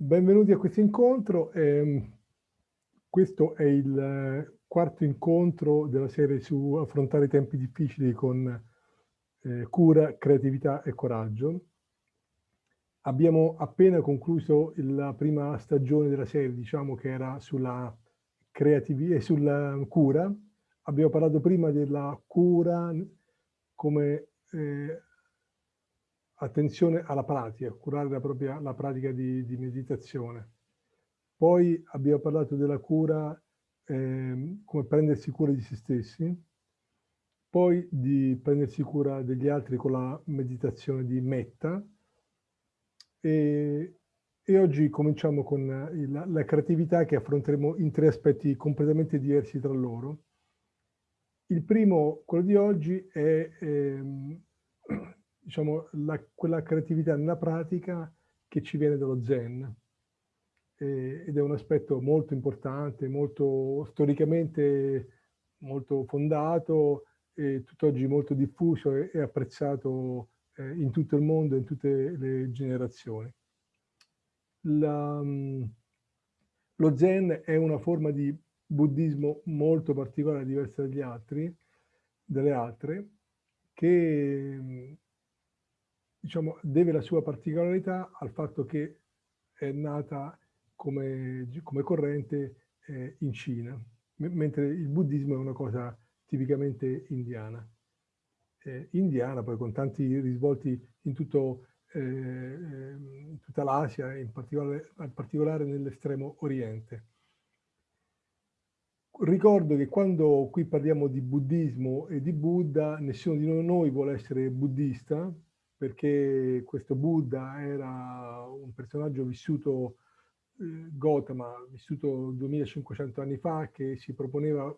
Benvenuti a questo incontro. Eh, questo è il quarto incontro della serie su affrontare i tempi difficili con eh, cura, creatività e coraggio. Abbiamo appena concluso la prima stagione della serie, diciamo che era sulla creatività e sulla cura. Abbiamo parlato prima della cura come eh, attenzione alla pratica, curare la propria la pratica di, di meditazione. Poi abbiamo parlato della cura, eh, come prendersi cura di se stessi, poi di prendersi cura degli altri con la meditazione di metta e, e oggi cominciamo con il, la creatività che affronteremo in tre aspetti completamente diversi tra loro. Il primo, quello di oggi, è ehm, diciamo, la, quella creatività nella pratica che ci viene dallo Zen. Ed è un aspetto molto importante, molto storicamente molto fondato e tutt'oggi molto diffuso e, apprezzato eh, in tutto il mondo, in tutte le generazioni. La, lo Zen è una forma di buddismo molto particolare, diversa dagli altri, dalle altre, che diciamo, deve la sua particolarità al fatto che è nata come, come corrente eh, in Cina, mentre il buddismo è una cosa tipicamente indiana. Eh, indiana poi con tanti risvolti in, tutto, eh, in tutta l'Asia, in particolare, in particolare nell'estremo oriente. Ricordo che quando qui parliamo di buddismo e di Buddha, nessuno di noi vuole essere buddista, perché questo Buddha era un personaggio vissuto, eh, Gautama, vissuto 2500 anni fa, che si proponeva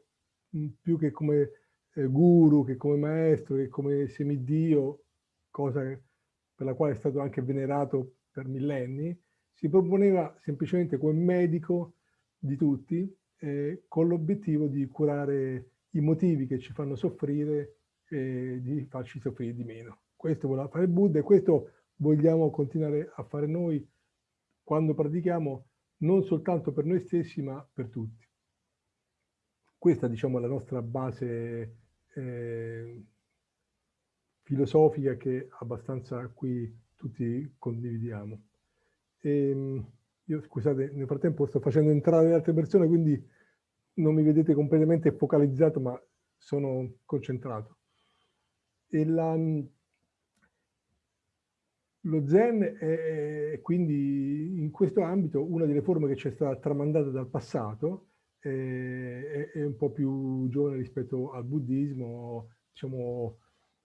mm, più che come eh, guru, che come maestro, che come semidio, cosa per la quale è stato anche venerato per millenni, si proponeva semplicemente come medico di tutti, eh, con l'obiettivo di curare i motivi che ci fanno soffrire e di farci soffrire di meno. Questo voleva fare Buddha e questo vogliamo continuare a fare noi quando pratichiamo non soltanto per noi stessi ma per tutti. Questa diciamo è la nostra base eh, filosofica che abbastanza qui tutti condividiamo. E, ehm, io scusate, nel frattempo sto facendo entrare le altre persone, quindi non mi vedete completamente focalizzato, ma sono concentrato. E la, lo Zen è quindi in questo ambito una delle forme che ci è stata tramandata dal passato, è, è un po' più giovane rispetto al buddismo, diciamo,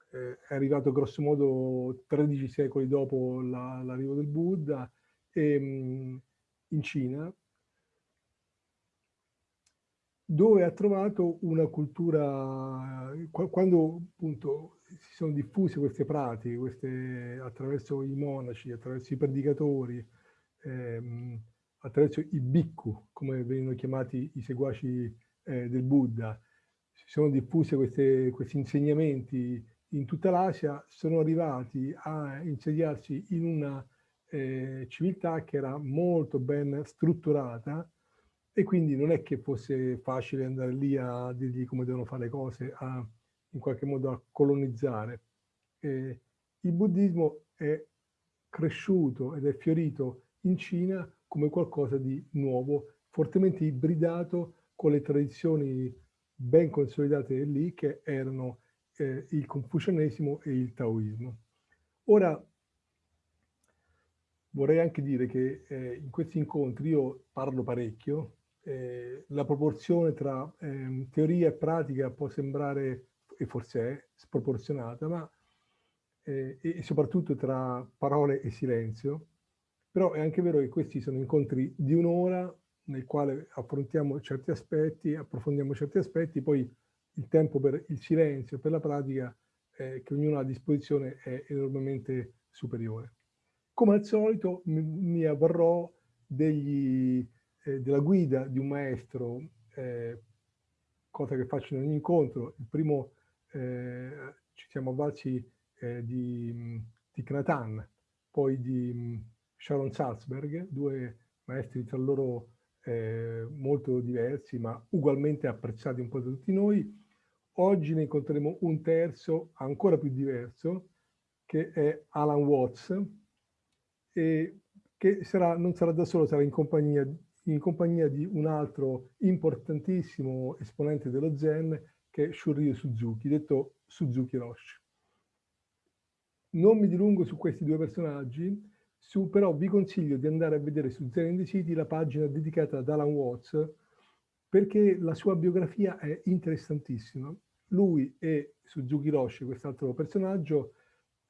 è arrivato grosso modo 13 secoli dopo l'arrivo del Buddha e, in Cina, dove ha trovato una cultura, quando appunto si sono diffuse queste pratiche, queste, attraverso i monaci, attraverso i predicatori, ehm, attraverso i bhikkhu, come vengono chiamati i seguaci eh, del Buddha. Si sono diffuse queste, questi insegnamenti in tutta l'Asia, sono arrivati a insediarsi in una eh, civiltà che era molto ben strutturata e quindi non è che fosse facile andare lì a dirgli come devono fare le cose, a in qualche modo a colonizzare. Eh, il buddismo è cresciuto ed è fiorito in Cina come qualcosa di nuovo, fortemente ibridato con le tradizioni ben consolidate lì che erano eh, il confucianesimo e il taoismo. Ora, vorrei anche dire che eh, in questi incontri io parlo parecchio, eh, la proporzione tra ehm, teoria e pratica può sembrare e forse è sproporzionata, ma eh, e soprattutto tra parole e silenzio, però è anche vero che questi sono incontri di un'ora nel quale affrontiamo certi aspetti, approfondiamo certi aspetti, poi il tempo per il silenzio, per la pratica eh, che ognuno ha a disposizione è enormemente superiore. Come al solito mi, mi avvarrò degli, eh, della guida di un maestro, eh, cosa che faccio in ogni incontro. Il primo eh, ci siamo avvalsi eh, di, di Knatan, poi di Sharon Salzberg, due maestri tra loro eh, molto diversi, ma ugualmente apprezzati un po' da tutti noi. Oggi ne incontreremo un terzo ancora più diverso, che è Alan Watts, e che sarà, non sarà da solo, sarà in compagnia, in compagnia di un altro importantissimo esponente dello Zen, che è Shuryu Suzuki, detto Suzuki Roshi. Non mi dilungo su questi due personaggi, su, però vi consiglio di andare a vedere su Zen in the City la pagina dedicata ad Alan Watts, perché la sua biografia è interessantissima. Lui e Suzuki Roshi, quest'altro personaggio,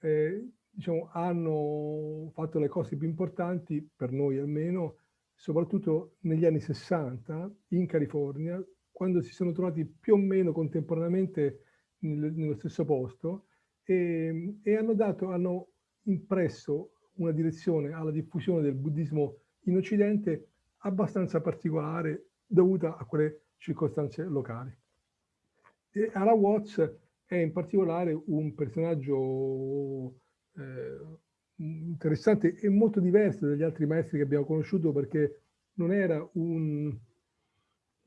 eh, diciamo, hanno fatto le cose più importanti, per noi almeno, soprattutto negli anni 60 in California, quando si sono trovati più o meno contemporaneamente nello stesso posto e, e hanno, dato, hanno impresso una direzione alla diffusione del buddismo in Occidente abbastanza particolare dovuta a quelle circostanze locali. E Ara Watts è in particolare un personaggio eh, interessante e molto diverso dagli altri maestri che abbiamo conosciuto perché non era un,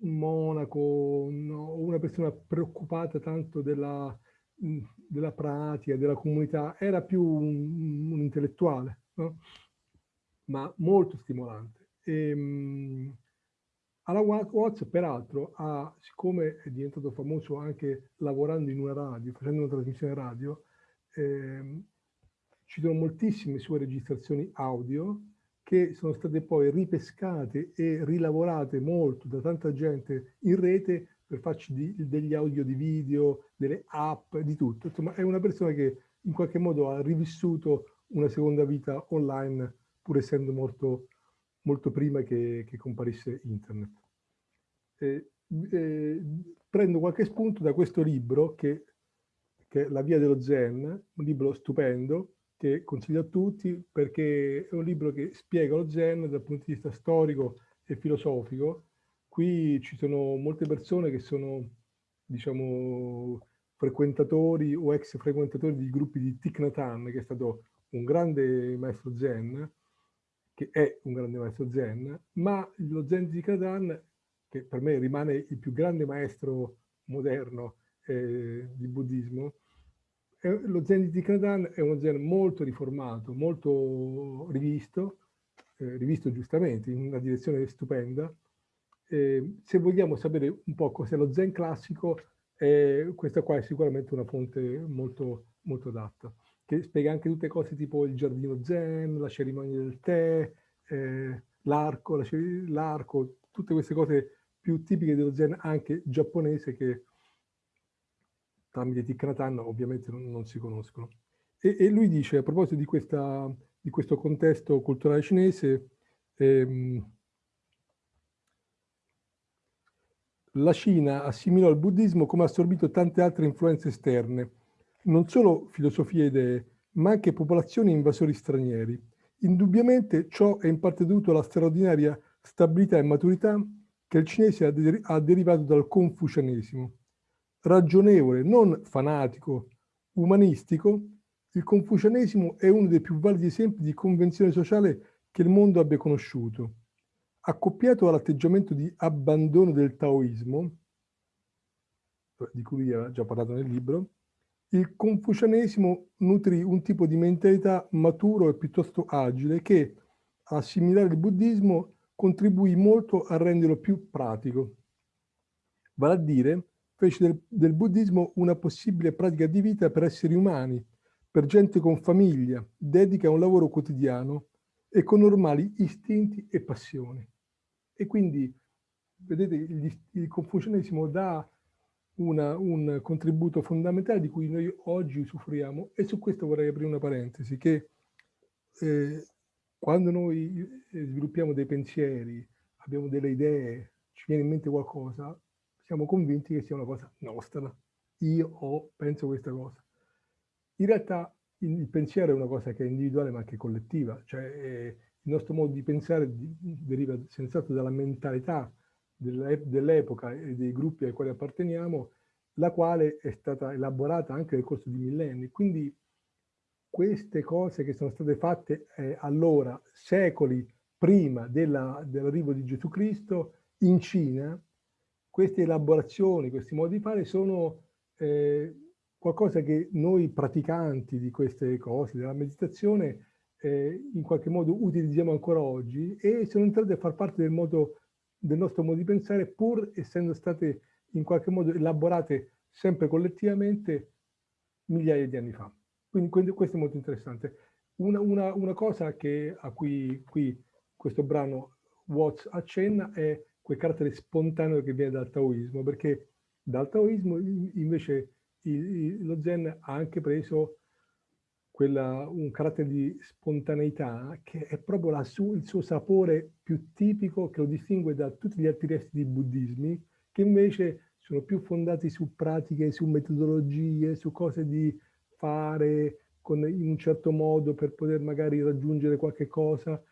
un monaco o una persona preoccupata tanto della, della pratica, della comunità, era più un, un intellettuale, no? ma molto stimolante. E, um, alla Watts, peraltro, ha, siccome è diventato famoso anche lavorando in una radio, facendo una trasmissione radio, eh, ci sono moltissime sue registrazioni audio che sono state poi ripescate e rilavorate molto da tanta gente in rete per farci di, degli audio di video, delle app, di tutto. Insomma, è una persona che in qualche modo ha rivissuto una seconda vita online, pur essendo morto molto prima che, che comparisse internet. Eh, eh, prendo qualche spunto da questo libro, che, che, è La via dello Zen, un libro stupendo, che consiglio a tutti perché è un libro che spiega lo Zen dal punto di vista storico e filosofico. Qui ci sono molte persone che sono, diciamo, frequentatori o ex frequentatori di gruppi di Thich Nhat Hanh, che è stato un grande maestro Zen, che è un grande maestro Zen, ma lo Zen di Thich Nhat Hanh, che per me rimane il più grande maestro moderno eh, di buddismo, lo Zen di Thich è uno Zen molto riformato, molto rivisto, eh, rivisto giustamente, in una direzione stupenda. Eh, se vogliamo sapere un po' cos'è lo Zen classico, eh, questa qua è sicuramente una fonte molto, molto adatta, che spiega anche tutte cose tipo il giardino Zen, la cerimonia del tè, eh, l'arco, l'arco, tutte queste cose più tipiche dello Zen anche giapponese che tramite Hanh ovviamente non, non si conoscono. E, e, lui dice, a proposito di, questa, di questo contesto culturale cinese, ehm, la Cina assimilò il buddismo come ha assorbito tante altre influenze esterne, non solo filosofie e idee, ma anche popolazioni e invasori stranieri. Indubbiamente ciò è in parte dovuto alla straordinaria stabilità e maturità che il cinese ha, de ha derivato dal confucianesimo ragionevole, non fanatico, umanistico, il confucianesimo è uno dei più validi esempi di convenzione sociale che il mondo abbia conosciuto. Accoppiato all'atteggiamento di abbandono del taoismo, di cui lui ha già parlato nel libro, il confucianesimo nutrì un tipo di mentalità maturo e piuttosto agile che, a assimilare il buddismo, contribuì molto a renderlo più pratico. Vale a dire, fece del, del buddismo una possibile pratica di vita per esseri umani, per gente con famiglia, dedica a un lavoro quotidiano e con normali istinti e passioni. E quindi, vedete, il, confucianesimo dà una, un contributo fondamentale di cui noi oggi usufruiamo e su questo vorrei aprire una parentesi, che eh, quando noi eh, sviluppiamo dei pensieri, abbiamo delle idee, ci viene in mente qualcosa, siamo convinti che sia una cosa nostra. Io ho, penso questa cosa. In realtà il pensiero è una cosa che è individuale ma anche collettiva, cioè eh, il nostro modo di pensare deriva senz'altro dalla mentalità dell'epoca e dei gruppi ai quali apparteniamo, la quale è stata elaborata anche nel corso di millenni. Quindi queste cose che sono state fatte eh, allora, secoli prima dell'arrivo di Gesù Cristo in Cina, queste elaborazioni, questi modi di fare sono eh, qualcosa che noi praticanti di queste cose, della meditazione, eh, in qualche modo utilizziamo ancora oggi e sono entrate a far parte del, modo, del nostro modo di pensare pur essendo state in qualche modo elaborate sempre collettivamente migliaia di anni fa. Quindi, questo è molto interessante. Una, una, una cosa che, a cui qui questo brano Watts accenna è quel carattere spontaneo che viene dal taoismo, perché dal taoismo invece il, lo zen ha anche preso quella, un carattere di spontaneità che è proprio su, il suo sapore più tipico che lo distingue da tutti gli altri resti di buddismi che invece sono più fondati su pratiche, su metodologie, su cose di fare con, in un certo modo per poter magari raggiungere qualche cosa.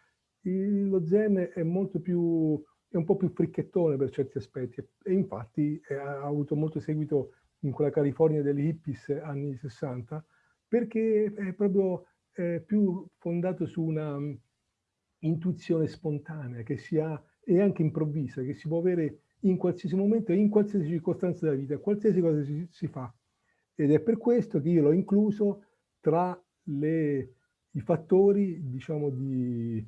Il, lo zen è molto più, è un po' più fricchettone per certi aspetti e infatti è, ha avuto molto seguito in quella California degli hippies anni 60 perché è proprio eh, più fondato su una um, intuizione spontanea che si ha e anche improvvisa, che si può avere in qualsiasi momento e in qualsiasi circostanza della vita, qualsiasi cosa si, si fa. Ed è per questo che io l'ho incluso tra le, i fattori, diciamo, di,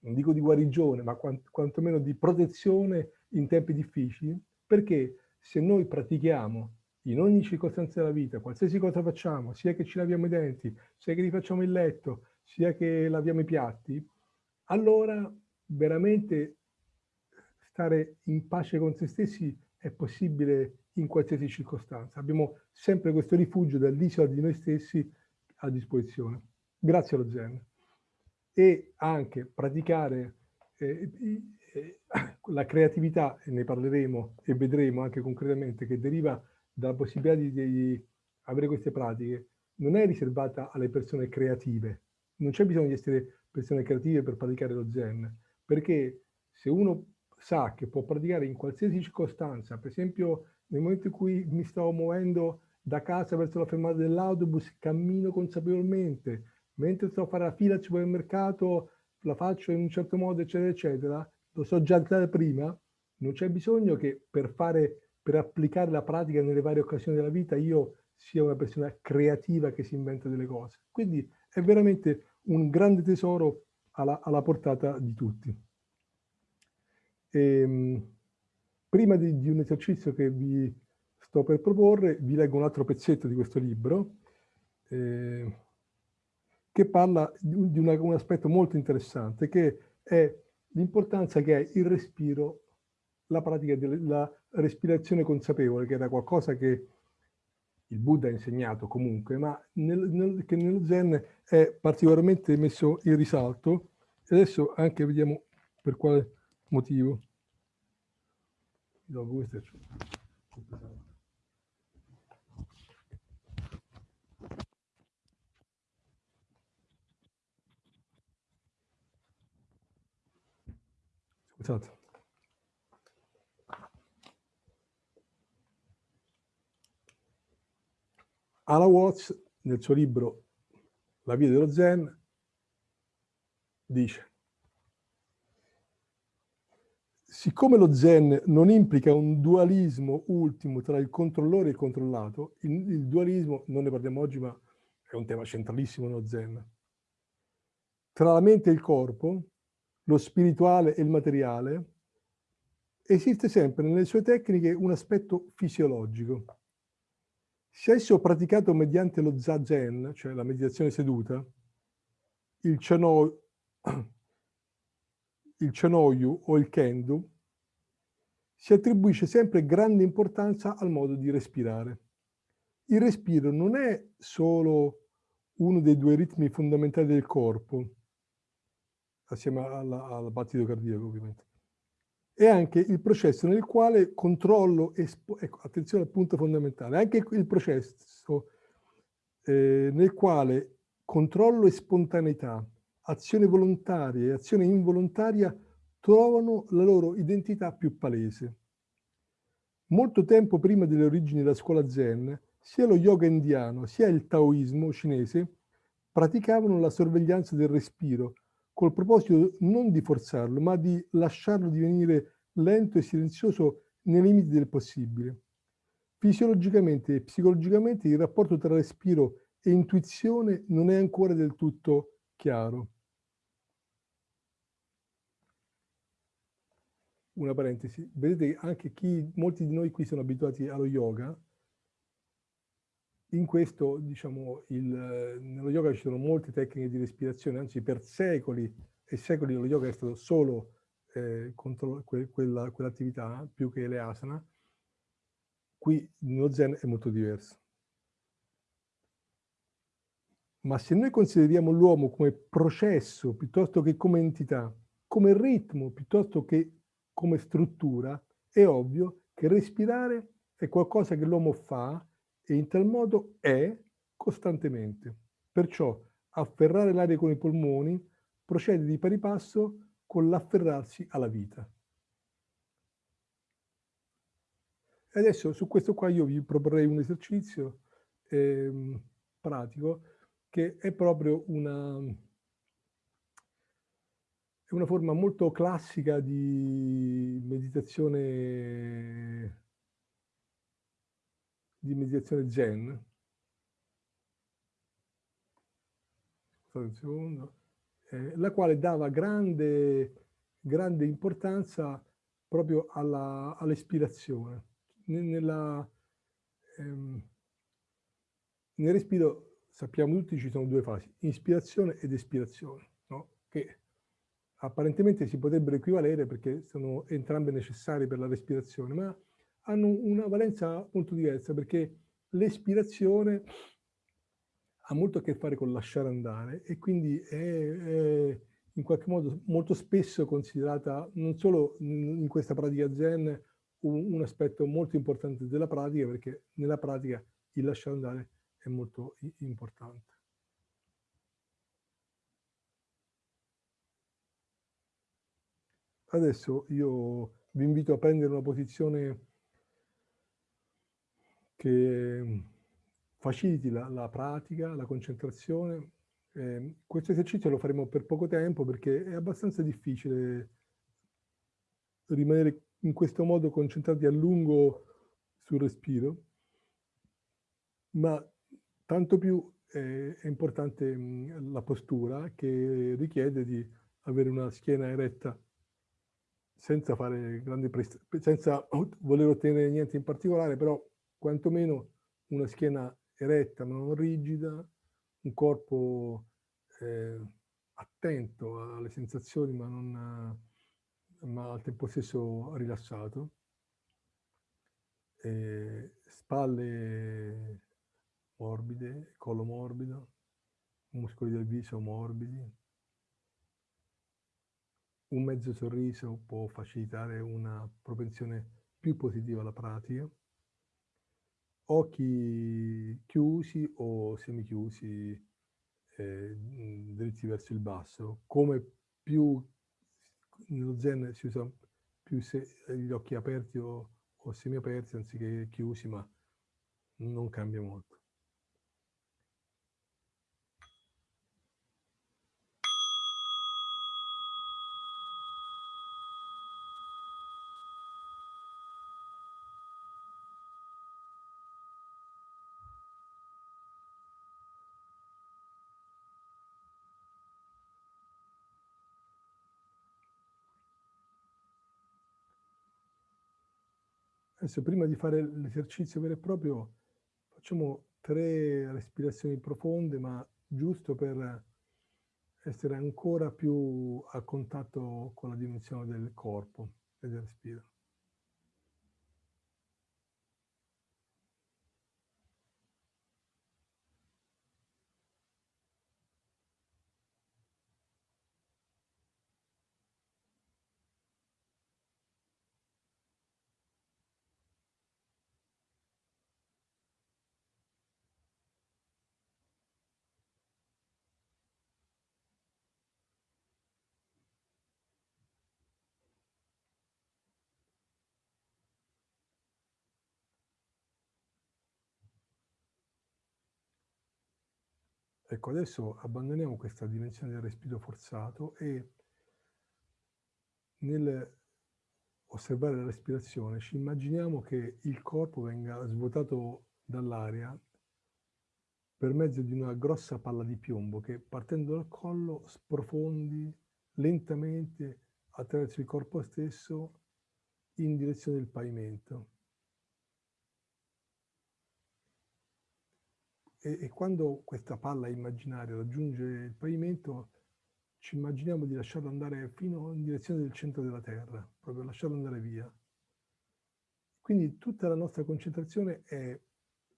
non dico di guarigione, ma quant, quantomeno di protezione in tempi difficili, perché se noi pratichiamo in ogni circostanza della vita, qualsiasi cosa facciamo, sia che ci laviamo i denti, sia che rifacciamo il letto, sia che laviamo i piatti, allora veramente stare in pace con se stessi è possibile in qualsiasi circostanza. Abbiamo sempre questo rifugio dall'isola di noi stessi a disposizione. Grazie allo Zen. E anche praticare eh, eh, la creatività, ne parleremo e vedremo anche concretamente, che deriva dalla possibilità di, di avere queste pratiche non è riservata alle persone creative. Non c'è bisogno di essere persone creative per praticare lo zen, perché se uno sa che può praticare in qualsiasi circostanza, per esempio nel momento in cui mi stavo muovendo da casa verso la fermata dell'autobus, cammino consapevolmente, mentre sto a fare la fila al supermercato, la faccio in un certo modo, eccetera, eccetera, lo so già da prima, non c'è bisogno che per fare per applicare la pratica nelle varie occasioni della vita io sia una persona creativa che si inventa delle cose. Quindi è veramente un grande tesoro alla, alla portata di tutti. E, ehm, prima di, di, un esercizio che vi sto per proporre, vi leggo un altro pezzetto di questo libro eh, che parla di, una, un aspetto molto interessante che è l'importanza che ha il respiro la pratica della respirazione consapevole, che era qualcosa che il Buddha ha insegnato comunque, ma nel, nel, che nello Zen è particolarmente messo in risalto. E adesso anche vediamo per quale motivo. Dopo questo Scusate. Ala Watts, nel suo libro La via dello Zen, dice siccome lo Zen non implica un dualismo ultimo tra il controllore e il controllato, il, il dualismo, non ne parliamo oggi, ma è un tema centralissimo nello Zen, tra la mente e il corpo, lo spirituale e il materiale, esiste sempre nelle sue tecniche un aspetto fisiologico. Se esso praticato mediante lo zazen, cioè la meditazione seduta, il, chano, il chanoyu o il kendo, si attribuisce sempre grande importanza al modo di respirare. Il respiro non è solo uno dei due ritmi fondamentali del corpo, assieme alla, al battito cardiaco ovviamente, è anche il processo nel quale controllo, ecco, attenzione al punto fondamentale, anche il processo eh, nel quale controllo e spontaneità, azione volontaria e azione involontaria trovano la loro identità più palese. Molto tempo prima delle origini della scuola zen, sia lo yoga indiano sia il taoismo cinese praticavano la sorveglianza del respiro col proposito non di forzarlo, ma di lasciarlo divenire lento e silenzioso nei limiti del possibile. Fisiologicamente e psicologicamente il rapporto tra respiro e intuizione non è ancora del tutto chiaro. Una parentesi, vedete anche chi, molti di noi qui sono abituati allo yoga, in questo, diciamo, il, nello yoga ci sono molte tecniche di respirazione, anzi per secoli e secoli lo yoga è stato solo eh, contro que, quella, quell'attività, più che le asana, Qui nello Zen è molto diverso. Ma se noi consideriamo l'uomo come processo piuttosto che come entità, come ritmo piuttosto che come struttura, è ovvio che respirare è qualcosa che l'uomo fa e in tal modo è costantemente. Perciò afferrare l'aria con i polmoni procede di pari passo con l'afferrarsi alla vita. E adesso su questo qua io vi proporrei un esercizio eh, pratico che è proprio una, una forma molto classica di meditazione di un secondo. Eh, la quale dava grande, grande importanza proprio all'ispirazione nella, ehm, nel respiro sappiamo tutti ci sono due fasi, ispirazione ed espirazione, no? che apparentemente si potrebbero equivalere perché sono entrambe necessarie per la respirazione, ma hanno una valenza molto diversa perché l'espirazione ha molto a che fare con lasciare andare e quindi è, è in qualche modo molto spesso considerata non solo in questa pratica zen un, un aspetto molto importante della pratica perché nella pratica il lasciare andare è molto importante. Adesso io vi invito a prendere una posizione che faciliti la, la pratica, la concentrazione. Eh, questo esercizio lo faremo per poco tempo perché è abbastanza difficile rimanere in questo modo concentrati a lungo sul respiro, ma tanto più è, è importante mh, la postura che richiede di avere una schiena eretta senza fare grandi senza voler ottenere niente in particolare, però quantomeno una schiena eretta ma non rigida, un corpo eh, attento alle sensazioni ma non ma al tempo stesso rilassato, e spalle morbide, collo morbido, muscoli del viso morbidi. Un mezzo sorriso può facilitare una propensione più positiva alla pratica. Occhi chiusi o semichiusi, eh, dritti verso il basso. Come più nello zen si usa più se, gli occhi aperti o, o semiaperti anziché chiusi, ma non cambia molto. Adesso prima di fare l'esercizio vero e proprio facciamo tre respirazioni profonde, ma giusto per essere ancora più a contatto con la dimensione del corpo e del respiro. Ecco, adesso abbandoniamo questa dimensione del respiro forzato e nel osservare la respirazione ci immaginiamo che il corpo venga svuotato dall'aria per mezzo di una grossa palla di piombo che partendo dal collo sprofondi lentamente attraverso il corpo stesso in direzione del pavimento. E, e, quando questa palla immaginaria raggiunge il pavimento, ci immaginiamo di lasciarlo andare fino in direzione del centro della Terra, proprio lasciarlo andare via. Quindi tutta la nostra concentrazione è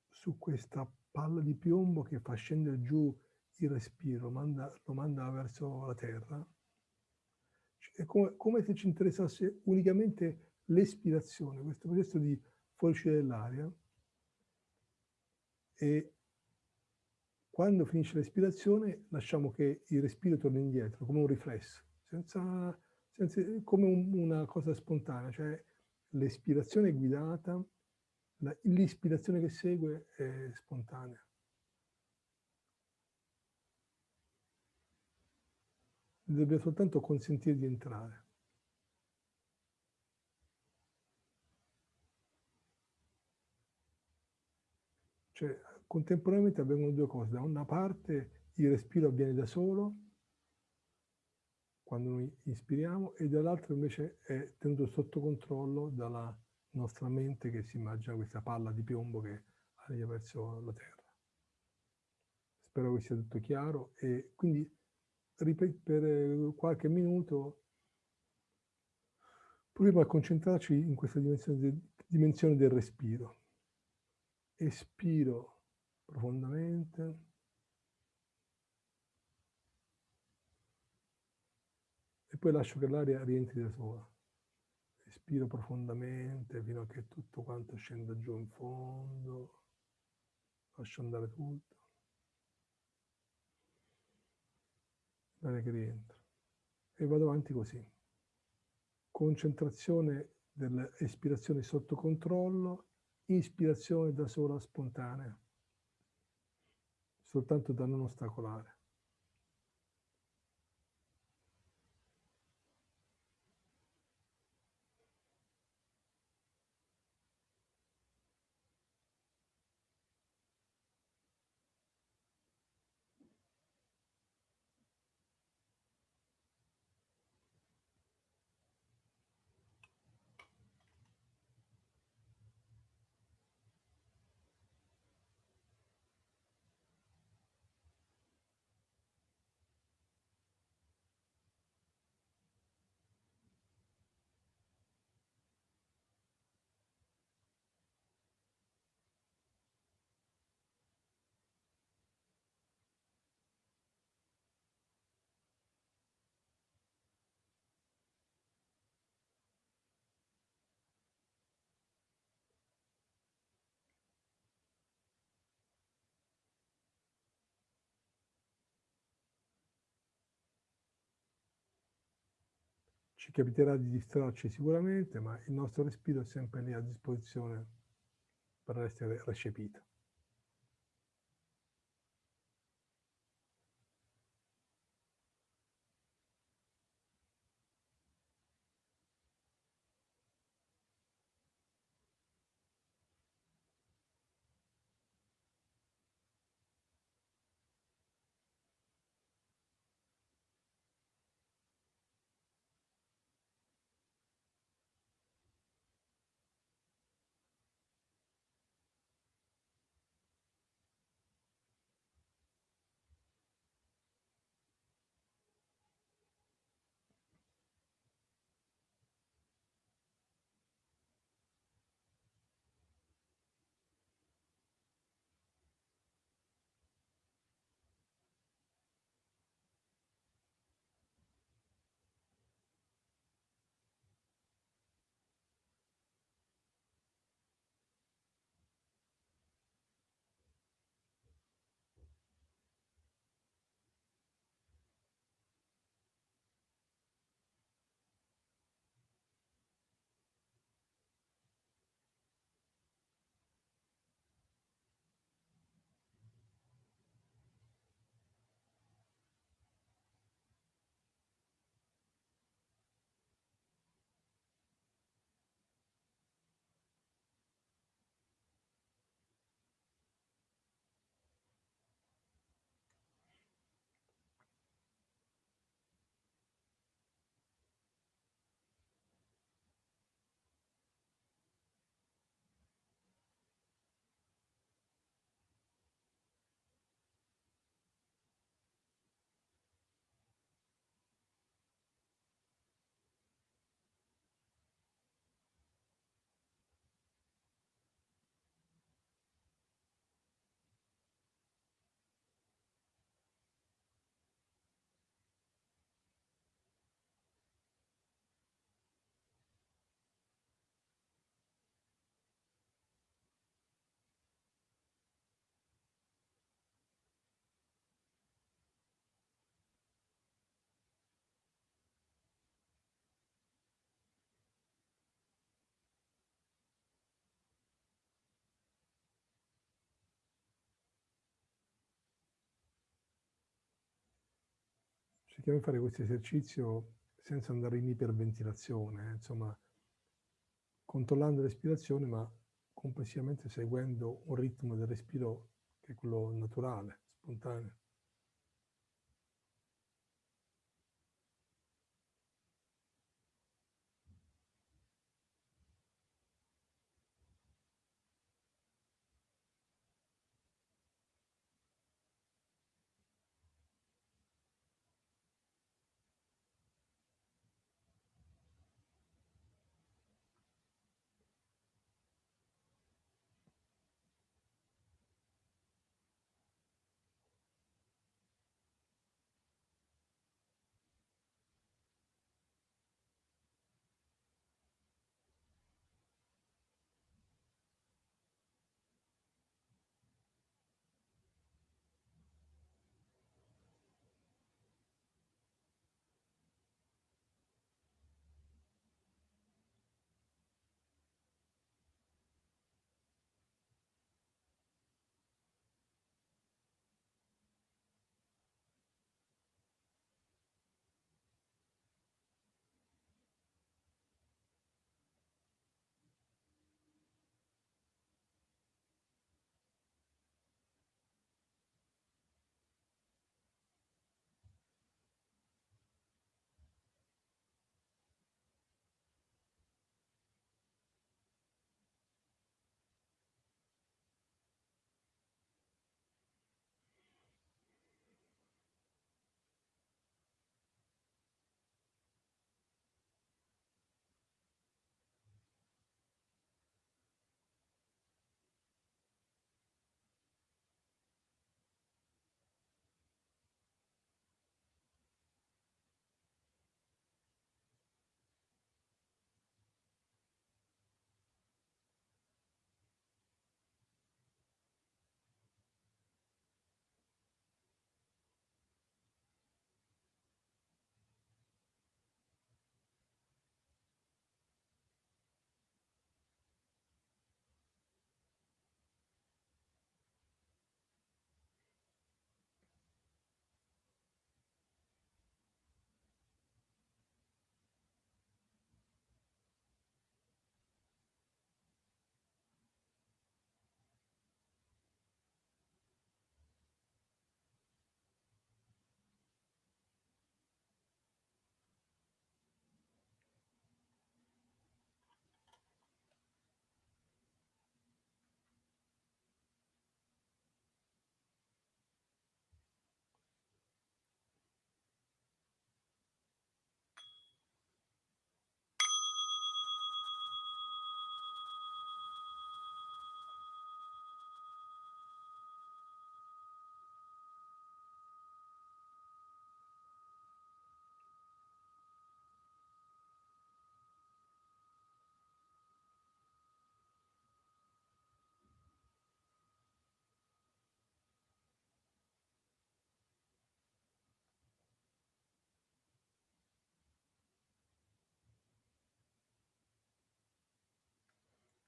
su questa palla di piombo che fa scendere giù il respiro, manda, lo manda verso la Terra. È come, come se ci interessasse unicamente l'espirazione, questo processo di fuoriuscita dell'aria. E quando finisce l'espirazione lasciamo che il respiro torni indietro, come un riflesso, senza, senza, come un, una cosa spontanea, cioè l'espirazione è guidata, l'ispirazione che segue è spontanea. Dobbiamo soltanto consentire di entrare. Cioè, contemporaneamente avvengono due cose. Da una parte il respiro avviene da solo, quando noi ispiriamo, e dall'altra invece è tenuto sotto controllo dalla nostra mente che si immagina questa palla di piombo che arriva verso la terra. Spero che sia tutto chiaro e quindi per qualche minuto proviamo a concentrarci in questa dimensione, dimensione del respiro. Espiro profondamente. E poi lascio che l'aria rientri da sola. Respiro profondamente fino a che tutto quanto scenda giù in fondo. Lascio andare tutto. L'aria che rientra. E vado avanti così. Concentrazione dell'espirazione sotto controllo, ispirazione da sola spontanea soltanto da non ostacolare. Ci capiterà di distrarci sicuramente, ma il nostro respiro è sempre lì a disposizione per essere recepito. Cerchiamo di fare questo esercizio senza andare in iperventilazione, eh, insomma, controllando l'ispirazione, ma complessivamente seguendo un ritmo del respiro che è quello naturale, spontaneo.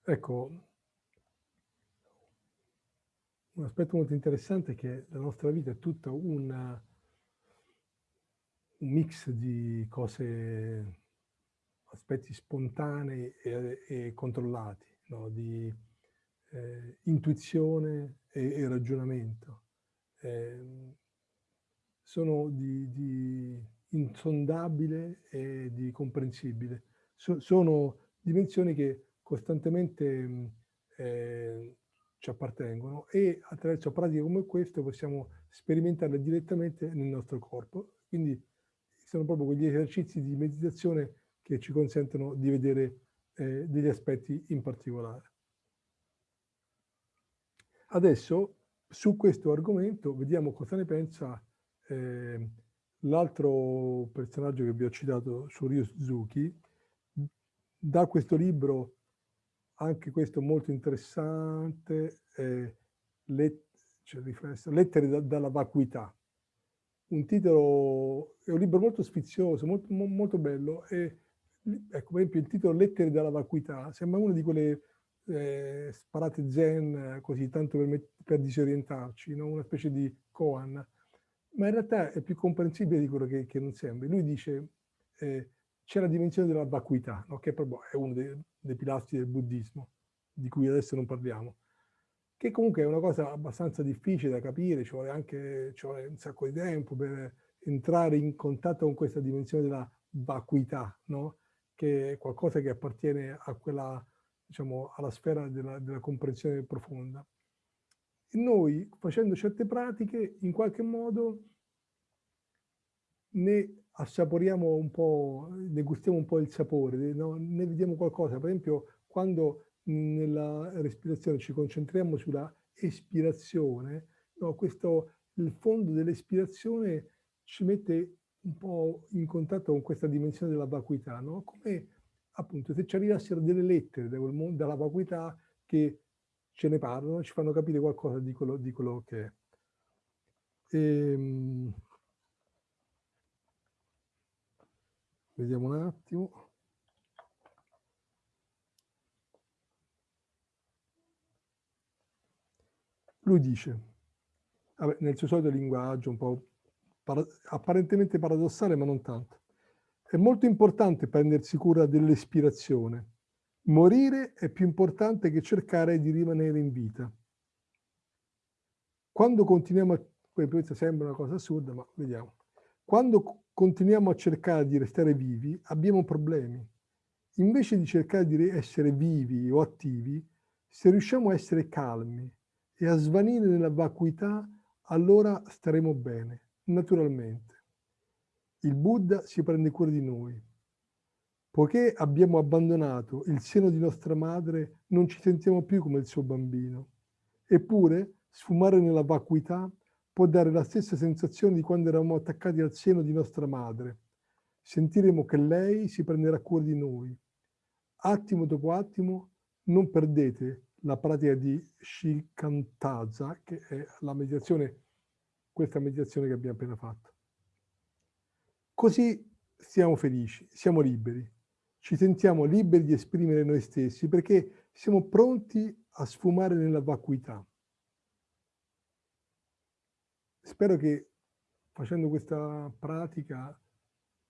Ecco, un aspetto molto interessante è che la nostra vita è tutta una, un mix di cose, aspetti spontanei e, e controllati, no? di eh, intuizione e, e ragionamento. Eh, sono di, di, insondabile e di comprensibile. So, sono dimensioni che costantemente eh, ci appartengono e attraverso pratiche come queste possiamo sperimentarle direttamente nel nostro corpo. Quindi sono proprio quegli esercizi di meditazione che ci consentono di vedere eh, degli aspetti in particolare. Adesso su questo argomento vediamo cosa ne pensa eh, l'altro personaggio che vi ho citato, Suryo Suzuki, da questo libro anche questo molto interessante, eh, let, cioè, Lettere da, dalla vacuità. Un titolo, è un libro molto sfizioso, molto, molto bello, e ecco, per esempio il titolo Lettere dalla vacuità sembra una di quelle eh, sparate zen, così tanto per, per disorientarci, no? una specie di koan. Ma in realtà è più comprensibile di quello che, che non sembra. Lui dice eh, c'è la dimensione della vacuità, no? che proprio è uno dei, dei pilastri del buddismo, di cui adesso non parliamo che comunque è una cosa abbastanza difficile da capire, ci vuole anche ci vuole un sacco di tempo per entrare in contatto con questa dimensione della vacuità, no? che è qualcosa che appartiene a quella, diciamo, alla sfera della, della comprensione profonda. E noi, facendo certe pratiche, in qualche modo ne assaporiamo un po', ne gustiamo un po' il sapore, no? ne vediamo qualcosa. Per esempio, quando nella respirazione ci concentriamo sulla espirazione, no, questo, il fondo dell'espirazione ci mette un po' in contatto con questa dimensione della vacuità, no? come appunto se ci arrivassero delle lettere dalla vacuità che ce ne parlano, ci fanno capire qualcosa di quello, di quello che è. Ehm, vediamo un attimo. Lui dice, vabbè, nel suo solito linguaggio, un po' para apparentemente paradossale, ma non tanto, è molto importante prendersi cura dell'espirazione. Morire è più importante che cercare di rimanere in vita. Quando continuiamo a... Questa sembra una cosa assurda, ma vediamo. Quando continuiamo a cercare di restare vivi, abbiamo problemi. Invece di cercare di essere vivi o attivi, se riusciamo a essere calmi, e a svanire nella vacuità, allora staremo bene, naturalmente. Il Buddha si prende cura di noi. Poiché abbiamo abbandonato il seno di nostra madre, non ci sentiamo più come il suo bambino. Eppure, sfumare nella vacuità può dare la stessa sensazione di quando eravamo attaccati al seno di nostra madre. Sentiremo che lei si prenderà cura di noi. Attimo dopo attimo, non perdete la pratica di Shikantaza, che è la meditazione, questa meditazione che abbiamo appena fatto. Così siamo felici, siamo liberi, ci sentiamo liberi di esprimere noi stessi perché siamo pronti a sfumare nella vacuità. Spero che facendo questa pratica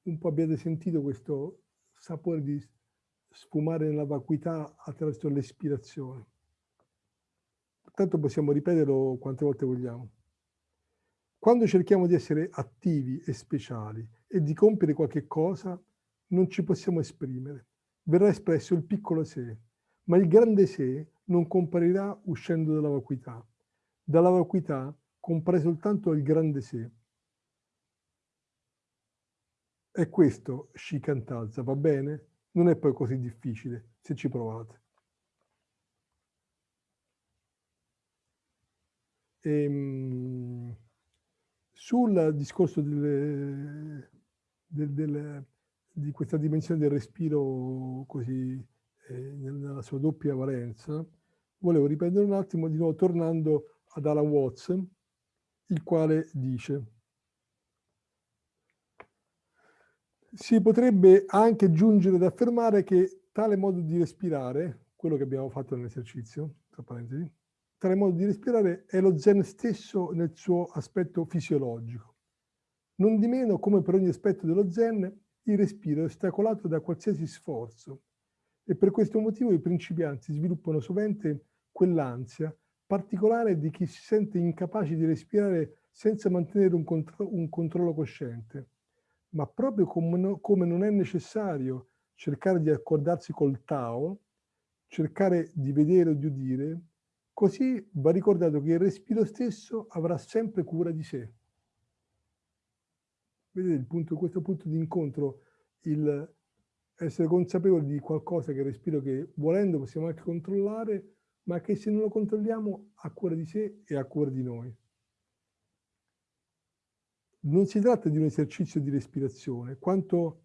un po' abbiate sentito questo sapore di sfumare nella vacuità attraverso l'espirazione. Tanto possiamo ripeterlo quante volte vogliamo. Quando cerchiamo di essere attivi e speciali e di compiere qualche cosa, non ci possiamo esprimere. Verrà espresso il piccolo sé, ma il grande sé non comparirà uscendo dalla vacuità. Dalla vacuità compare soltanto il grande sé. È questo Shikantaza, va bene? Non è poi così difficile se ci provate. Ehm, sul discorso delle, del, del, di questa dimensione del respiro così eh, nella sua doppia valenza, volevo riprendere un attimo di nuovo tornando ad Alan Watts, il quale dice si potrebbe anche giungere ad affermare che tale modo di respirare, quello che abbiamo fatto nell'esercizio, tra parentesi, tale modo di respirare è lo zen stesso nel suo aspetto fisiologico. Non di meno, come per ogni aspetto dello zen, il respiro è ostacolato da qualsiasi sforzo e per questo motivo i principianti sviluppano sovente quell'ansia particolare di chi si sente incapace di respirare senza mantenere un, contro un controllo cosciente. Ma proprio come, no come non è necessario cercare di accordarsi col Tao, cercare di vedere o di udire, Così va ricordato che il respiro stesso avrà sempre cura di sé. Vedete il punto, questo punto di incontro, il essere consapevoli di qualcosa che il respiro che volendo possiamo anche controllare, ma che se non lo controlliamo ha cura di sé e ha cura di noi. Non si tratta di un esercizio di respirazione, quanto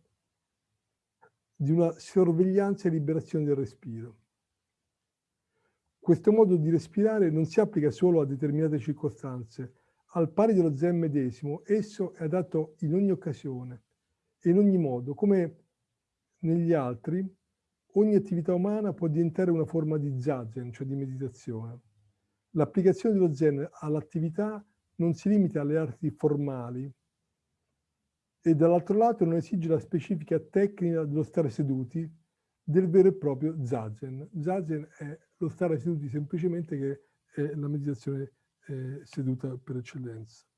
di una sorveglianza e liberazione del respiro. Questo modo di respirare non si applica solo a determinate circostanze. Al pari dello zen medesimo, esso è adatto in ogni occasione e in ogni modo. Come negli altri, ogni attività umana può diventare una forma di zazen, cioè di meditazione. L'applicazione dello zen all'attività non si limita alle arti formali e dall'altro lato non esige la specifica tecnica dello stare seduti del vero e proprio zazen. Zazen è lo stare seduti semplicemente che è la meditazione eh, seduta per eccellenza.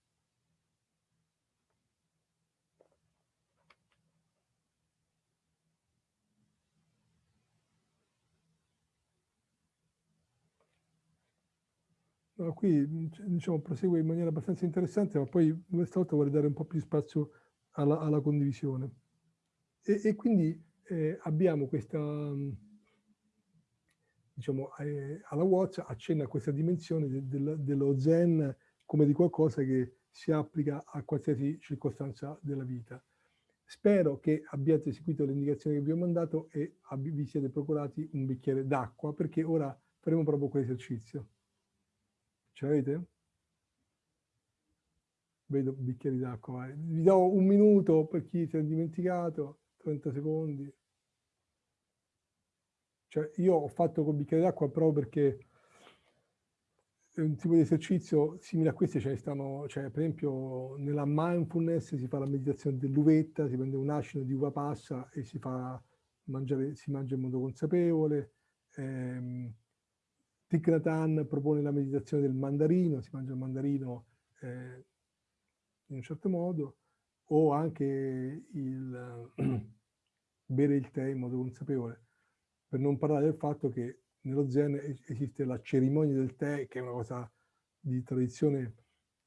No, qui diciamo, prosegue in maniera abbastanza interessante, ma poi questa volta vorrei dare un po' più spazio alla, alla condivisione. E, e quindi eh, abbiamo questa, diciamo, eh, alla Watch accenna a questa dimensione de, de, dello Zen come di qualcosa che si applica a qualsiasi circostanza della vita. Spero che abbiate seguito le indicazioni che vi ho mandato e vi siete procurati un bicchiere d'acqua perché ora faremo proprio quell'esercizio. Ce l'avete? Vedo bicchieri d'acqua. Vi do un minuto per chi si è dimenticato, 30 secondi. Cioè, io ho fatto col bicchiere d'acqua proprio perché è un tipo di esercizio simile a questi ce ne stanno, cioè per esempio nella mindfulness si fa la meditazione dell'uvetta, si prende un acino di uva passa e si fa mangiare, si mangia in modo consapevole. Ehm, Thich Nhat Hanh propone la meditazione del mandarino, si mangia il mandarino eh, in un certo modo, o anche il bere il tè in modo consapevole, per non parlare del fatto che nello Zen esiste la cerimonia del tè, che è una cosa di tradizione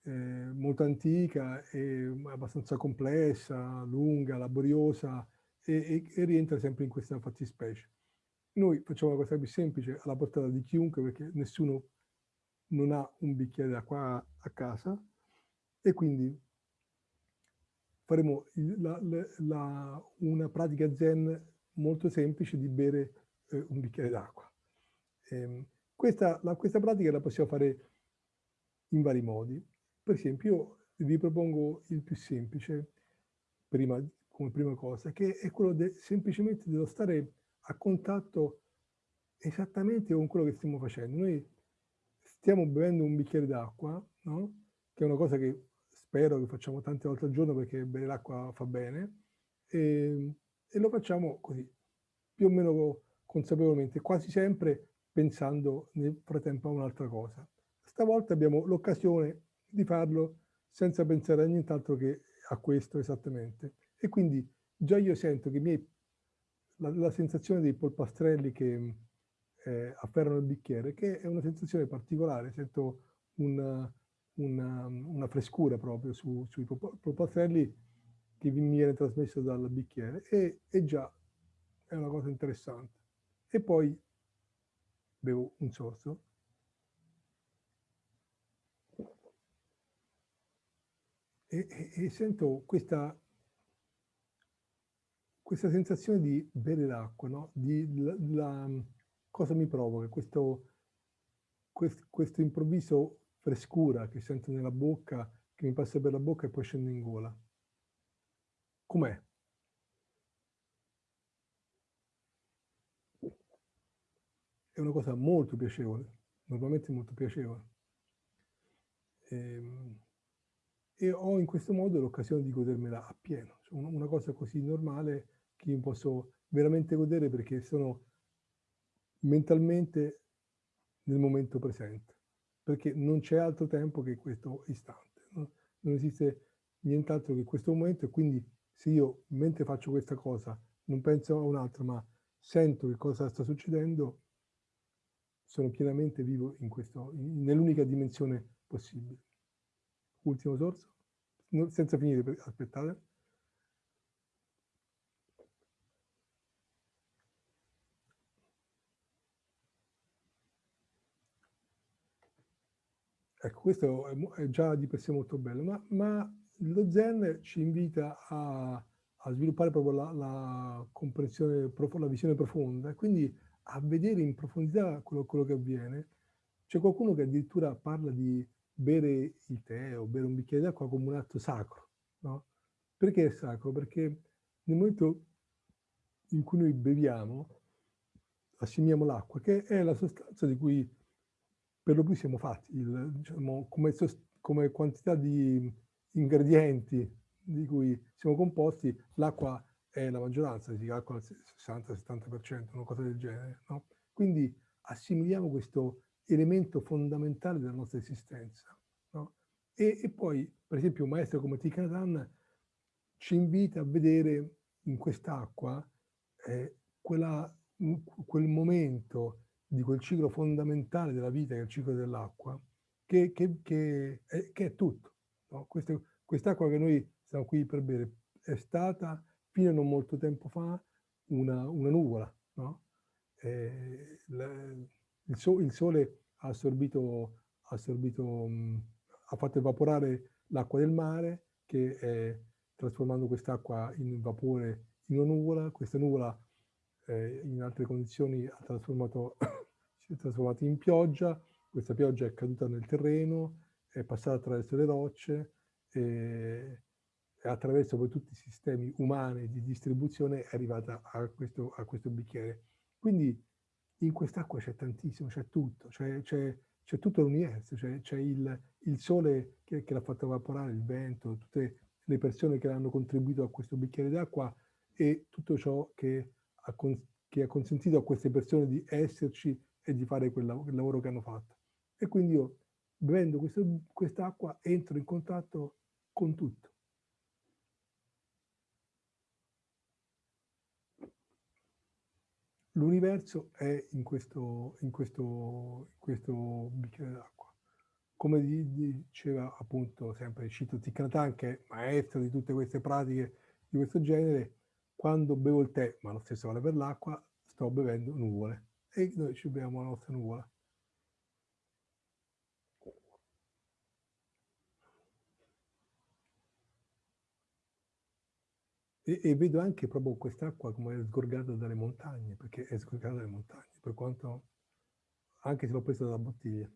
eh, molto antica e abbastanza complessa, lunga, laboriosa, e, e, e rientra sempre in questa fattispecie. Noi facciamo la cosa più semplice, alla portata di chiunque, perché nessuno non ha un bicchiere d'acqua a casa e quindi faremo la, la, la, una pratica zen molto semplice di bere eh, un bicchiere d'acqua. Eh, questa, questa pratica la possiamo fare in vari modi. Per esempio, io vi propongo il più semplice, prima, come prima cosa, che è quello de, semplicemente dello stare a contatto esattamente con quello che stiamo facendo. Noi stiamo bevendo un bicchiere d'acqua, no? che è una cosa che spero che facciamo tante volte al giorno perché bere l'acqua fa bene, e, e, lo facciamo così, più o meno consapevolmente, quasi sempre pensando nel frattempo a un'altra cosa. Stavolta abbiamo l'occasione di farlo senza pensare a nient'altro che a questo esattamente. E quindi già io sento che miei la, la sensazione dei polpastrelli che eh, afferrano il bicchiere, che è una sensazione particolare, sento una, una, una frescura proprio su, sui polpastrelli che mi viene trasmesso dal bicchiere e, e già è una cosa interessante. E poi bevo un sorso. E, e, e, sento questa questa sensazione di bere l'acqua, no? di, la, la, cosa mi provoca? Questo, quest, questo improvviso frescura che sento nella bocca, che mi passa per la bocca e poi scende in gola. Com'è? È una cosa molto piacevole, normalmente molto piacevole. E, ehm, e ho in questo modo l'occasione di godermela appieno. Cioè una cosa così normale che posso veramente godere perché sono mentalmente nel momento presente, perché non c'è altro tempo che questo istante, no? non esiste nient'altro che questo momento e quindi se io mentre faccio questa cosa non penso a un'altra ma sento che cosa sta succedendo, sono pienamente vivo nell'unica dimensione possibile. Ultimo sorso, senza finire, aspettate. Ecco, questo è, già di per sé molto bello, ma, ma lo Zen ci invita a, a sviluppare proprio la, la, comprensione, la visione profonda, quindi a vedere in profondità quello, quello che avviene. C'è qualcuno che addirittura parla di bere il tè o bere un bicchiere d'acqua come un atto sacro, no? Perché è sacro? Perché nel momento in cui noi beviamo, assumiamo l'acqua, che è la sostanza di cui per lo più siamo fatti, il, diciamo, come, come quantità di ingredienti di cui siamo composti, l'acqua è la maggioranza, si calcola il 60-70%, una cosa del genere. No? Quindi assimiliamo questo elemento fondamentale della nostra esistenza. No? E, e, poi, per esempio, un maestro come Thich ci invita a vedere in quest'acqua eh, quel momento di quel ciclo fondamentale della vita, che è il ciclo dell'acqua, che, che, che, è, che, è, tutto. No? quest'acqua che noi stiamo qui per bere è stata, fino a non molto tempo fa, una, una nuvola. No? Eh, la, il, so, il, sole ha assorbito, ha, assorbito mh, ha fatto evaporare l'acqua del mare, che è trasformando quest'acqua in vapore in una nuvola. Questa nuvola eh, in altre condizioni ha trasformato, si è trasformata in pioggia, questa pioggia è caduta nel terreno, è passata attraverso le rocce e, e attraverso poi tutti i sistemi umani di distribuzione è arrivata a questo, a questo bicchiere. Quindi in quest'acqua c'è tantissimo, c'è tutto, c'è tutto l'universo, c'è il, il, sole che, che l'ha fatto evaporare, il vento, tutte le persone che hanno contribuito a questo bicchiere d'acqua e tutto ciò che ha, che ha, consentito a queste persone di esserci e di fare quel, quel lavoro che hanno fatto. E quindi io, bevendo quest'acqua, entro in contatto con tutto. L'universo è in questo, in questo, in questo bicchiere d'acqua. Come diceva appunto sempre Cito Thich che è maestro di tutte queste pratiche di questo genere, quando bevo il tè, ma lo stesso vale per l'acqua, sto bevendo nuvole e noi ci beviamo la nostra nuvola. E, e, vedo anche proprio quest'acqua come è sgorgata dalle montagne, perché è sgorgata dalle montagne, per quanto, anche se l'ho presa dalla bottiglia.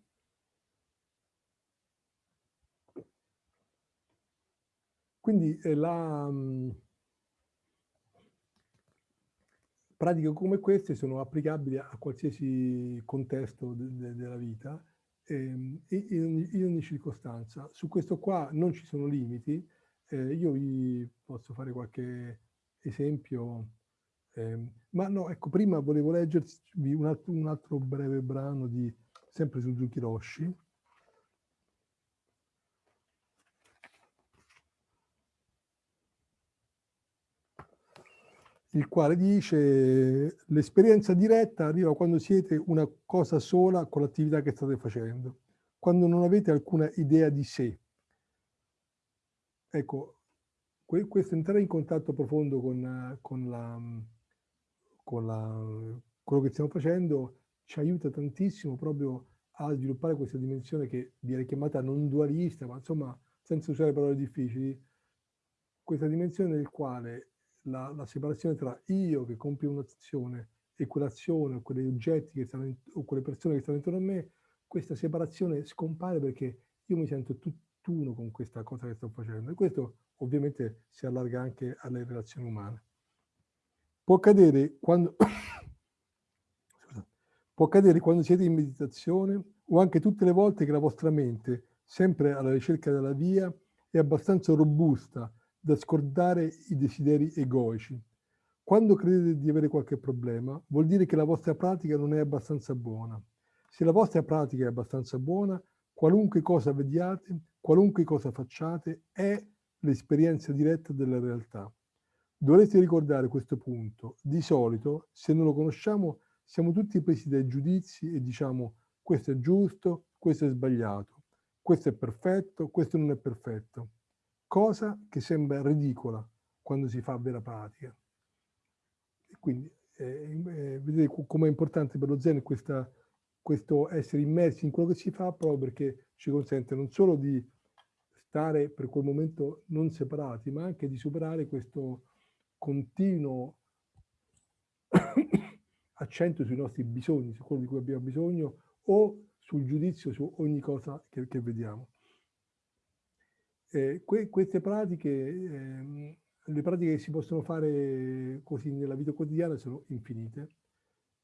Quindi eh, la, mh, pratiche come queste sono applicabili a qualsiasi contesto de de della vita ehm, in ogni, in ogni circostanza. Su questo qua non ci sono limiti, eh, io vi posso fare qualche esempio, eh, ma no, ecco, prima volevo leggervi un altro, un altro breve brano di sempre Suzuki Roshi, il quale dice l'esperienza diretta arriva quando siete una cosa sola con l'attività che state facendo, quando non avete alcuna idea di sé, Ecco, questo entrare in contatto profondo con, con, la, con la, quello che stiamo facendo ci aiuta tantissimo proprio a sviluppare questa dimensione che viene chiamata non dualista, ma insomma, senza usare parole difficili, questa dimensione nel quale la, la separazione tra io che compio un'azione e quell'azione o quegli oggetti che stanno in, o quelle persone che stanno intorno a me, questa separazione scompare perché io mi sento tutt'uno con questa cosa che sto facendo. E questo ovviamente si allarga anche alle relazioni umane. Può accadere quando, può accadere quando siete in meditazione o anche tutte le volte che la vostra mente, sempre alla ricerca della via, è abbastanza robusta da scordare i desideri egoici. Quando credete di avere qualche problema, vuol dire che la vostra pratica non è abbastanza buona. Se la vostra pratica è abbastanza buona, qualunque cosa vediate, qualunque cosa facciate, è l'esperienza diretta della realtà. Dovreste ricordare questo punto. Di solito, se non lo conosciamo, siamo tutti presi dai giudizi e diciamo questo è giusto, questo è sbagliato, questo è perfetto, questo non è perfetto. Cosa che sembra ridicola quando si fa vera pratica. Quindi eh, eh, vedete com'è importante per lo Zen questa questo essere immersi in quello che si fa proprio perché ci consente non solo di stare per quel momento non separati, ma anche di superare questo continuo accento sui nostri bisogni, su quello di cui abbiamo bisogno o sul giudizio su ogni cosa che, che vediamo. Eh, que, queste pratiche, eh, le pratiche che si possono fare così nella vita quotidiana sono infinite.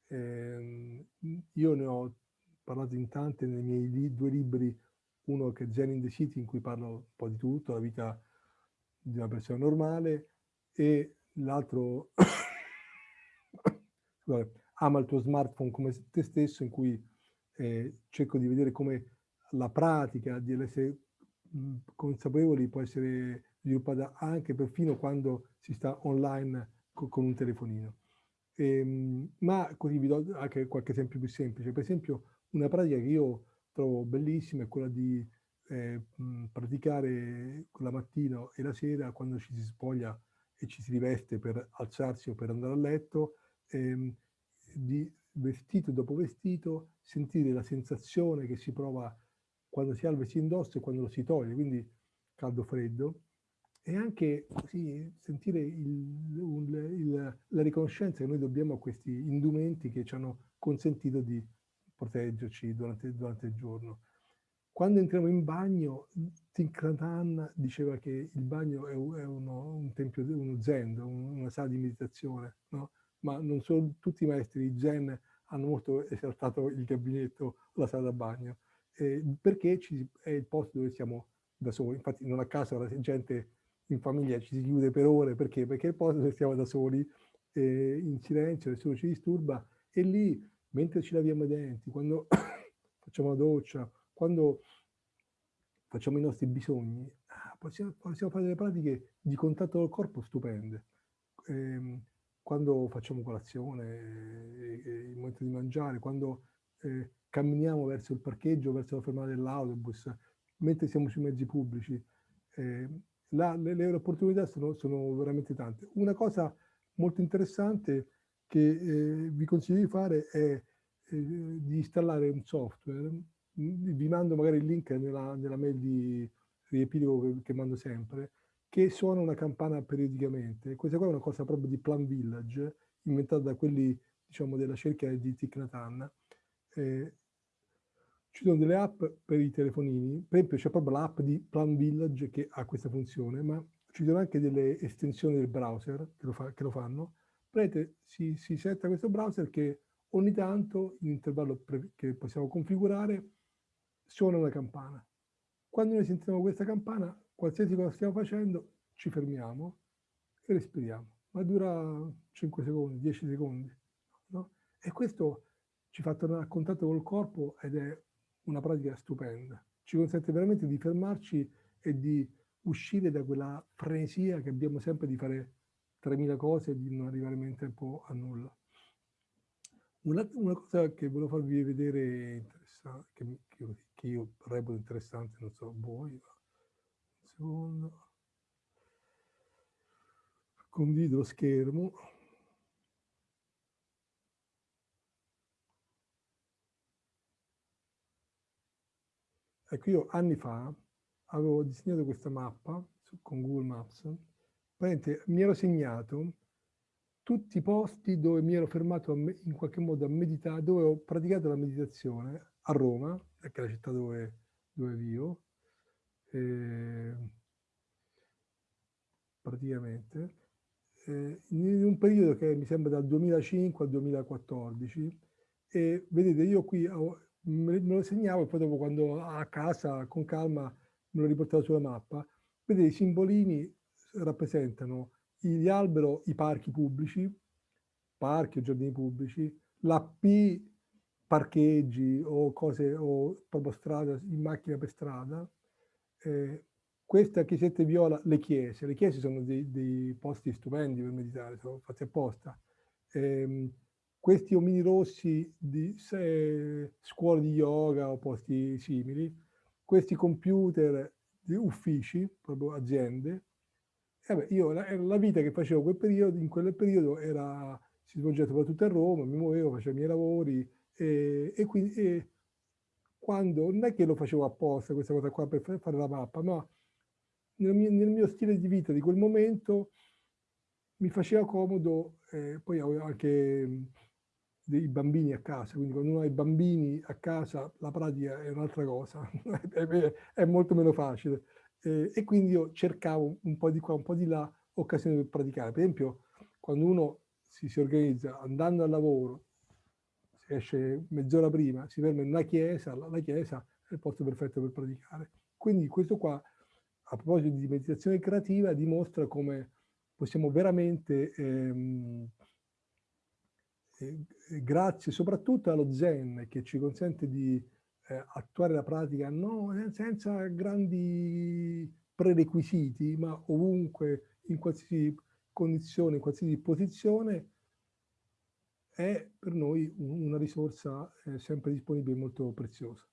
Eh, io ne ho parlato in tante nei miei li due libri uno che è Zen in the City in cui parlo un po' di tutto, la vita di una persona normale e l'altro ama il tuo smartphone come te stesso in cui eh, cerco di vedere come la pratica di essere consapevoli può essere sviluppata anche perfino quando si sta online co con un telefonino. Ehm, ma così vi do anche qualche esempio più semplice. Per esempio una pratica che io trovo bellissima è quella di eh, mh, praticare la mattina e la sera quando ci si spoglia e ci si riveste per alzarsi o per andare a letto, ehm, di vestito dopo vestito, sentire la sensazione che si prova quando si ha il vestito indosso e quando lo si toglie, quindi caldo-freddo, e anche così sentire il, il, la riconoscenza che noi dobbiamo a questi indumenti che ci hanno consentito di proteggerci durante, durante il giorno. Quando entriamo in bagno, Nhat diceva che il bagno è, uno, un tempio, uno zen, una sala di meditazione, no? ma non solo tutti i maestri di zen hanno molto esaltato il gabinetto la sala da bagno, eh, perché ci, è il posto dove siamo da soli. Infatti non a caso la gente in famiglia ci si chiude per ore, perché? Perché è il posto dove stiamo da soli, eh, in silenzio, nessuno ci disturba, e lì, mentre ci laviamo i denti, quando facciamo la doccia, quando facciamo i nostri bisogni, ah, possiamo, possiamo, fare delle pratiche di contatto col corpo stupende. Eh, quando facciamo colazione, eh, eh, il momento di mangiare, quando eh, camminiamo verso il parcheggio, verso la fermata dell'autobus, mentre siamo sui mezzi pubblici, eh, la, le, le, opportunità sono, sono, veramente tante. Una cosa molto interessante che eh, vi consiglio di fare è eh, di installare un software. Vi mando magari il link nella, nella mail di riepilogo che, che, mando sempre, che suona una campana periodicamente. Questa qua è una cosa proprio di Plan Village, inventata da quelli diciamo, della cerchia di Thich. Eh, ci sono delle app per i telefonini, per esempio c'è proprio l'app di Plan Village che ha questa funzione, ma ci sono anche delle estensioni del browser che lo, fa, che lo fanno. Vedete, si, si setta questo browser che ogni tanto, in intervallo che possiamo configurare, suona una campana. Quando noi sentiamo questa campana, qualsiasi cosa stiamo facendo, ci fermiamo e respiriamo. Ma dura 5 secondi, 10 secondi. No? E questo ci fa tornare a contatto col corpo ed è una pratica stupenda. Ci consente veramente di fermarci e di uscire da quella frenesia che abbiamo sempre di fare 3.000 cose e di non arrivare mai in tempo a nulla. Una, una cosa che volevo farvi vedere interessante, che, che, che, io reputo interessante, non so voi, un secondo. Condivido lo schermo. Ecco, io anni fa avevo disegnato questa mappa su, con Google Maps, mi ero segnato tutti i posti dove mi ero fermato in qualche modo a meditare, dove ho praticato la meditazione a Roma, che è la città dove, dove vivo, eh, praticamente, eh, in un periodo che mi sembra dal 2005 al 2014, e vedete io qui ho, me lo segnavo e poi dopo quando a casa con calma me lo riportavo sulla mappa. Vedete, i simbolini rappresentano gli alberi, i parchi pubblici, parchi o giardini pubblici, la P parcheggi o cose o proprio strada in macchina per strada. Eh, questa chiesetta viola, le chiese. Le chiese sono dei, dei posti stupendi per meditare, sono fatti apposta. Eh, questi omini rossi di se, scuole di yoga o posti simili, questi computer di uffici, proprio aziende. Vabbè, io la, la, vita che facevo quel periodo, in quel periodo era, si svolgeva soprattutto a Roma, mi muovevo, facevo i miei lavori e, e quindi e quando, non è che lo facevo apposta questa cosa qua per fare la mappa, ma nel mio, nel mio stile di vita di quel momento mi faceva comodo, eh, poi anche dei bambini a casa, quindi quando uno ha i bambini a casa la pratica è un'altra cosa, è, molto meno facile. E quindi io cercavo un po' di qua, un po' di là, occasioni per praticare. Per esempio, quando uno si, si organizza andando al lavoro, si esce mezz'ora prima, si ferma in una chiesa, la, la chiesa, il posto perfetto per praticare. Quindi questo qua, a proposito di meditazione creativa, dimostra come possiamo veramente, ehm, eh, grazie soprattutto allo Zen, che ci consente di eh, attuare la pratica no, senza grandi prerequisiti, ma ovunque, in qualsiasi condizione, in qualsiasi posizione, è per noi una risorsa eh, sempre disponibile molto preziosa.